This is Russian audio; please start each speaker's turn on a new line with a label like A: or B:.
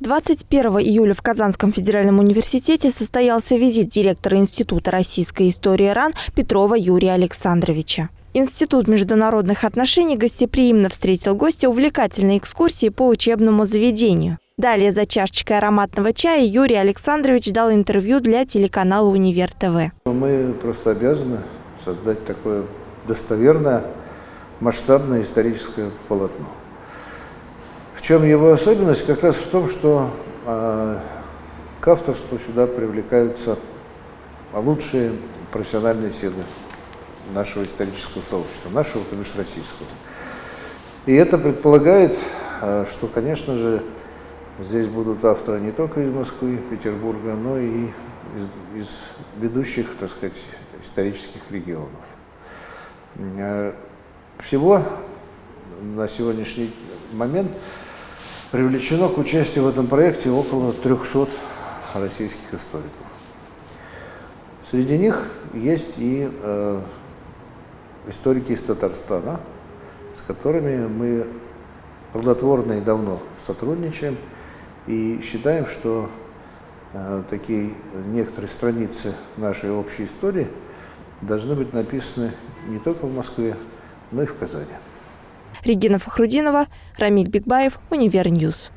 A: 21 июля в Казанском федеральном университете состоялся визит директора Института российской истории РАН Петрова Юрия Александровича. Институт международных отношений гостеприимно встретил гостя увлекательной экскурсии по учебному заведению. Далее за чашечкой ароматного чая Юрий Александрович дал интервью для телеканала «Универ ТВ».
B: Мы просто обязаны создать такое достоверное, масштабное историческое полотно. Чем его особенность? Как раз в том, что э, к авторству сюда привлекаются лучшие профессиональные силы нашего исторического сообщества, нашего, то бишь российского. И это предполагает, э, что, конечно же, здесь будут авторы не только из Москвы, Петербурга, но и из, из ведущих, так сказать, исторических регионов. Э, всего на сегодняшний момент привлечено к участию в этом проекте около 300 российских историков. Среди них есть и э, историки из Татарстана, с которыми мы плодотворно и давно сотрудничаем и считаем, что э, такие некоторые страницы нашей общей истории должны быть написаны не только в Москве, но и в Казани.
A: Регина Фахрудинова, Рамиль Бигбаев, Univer News.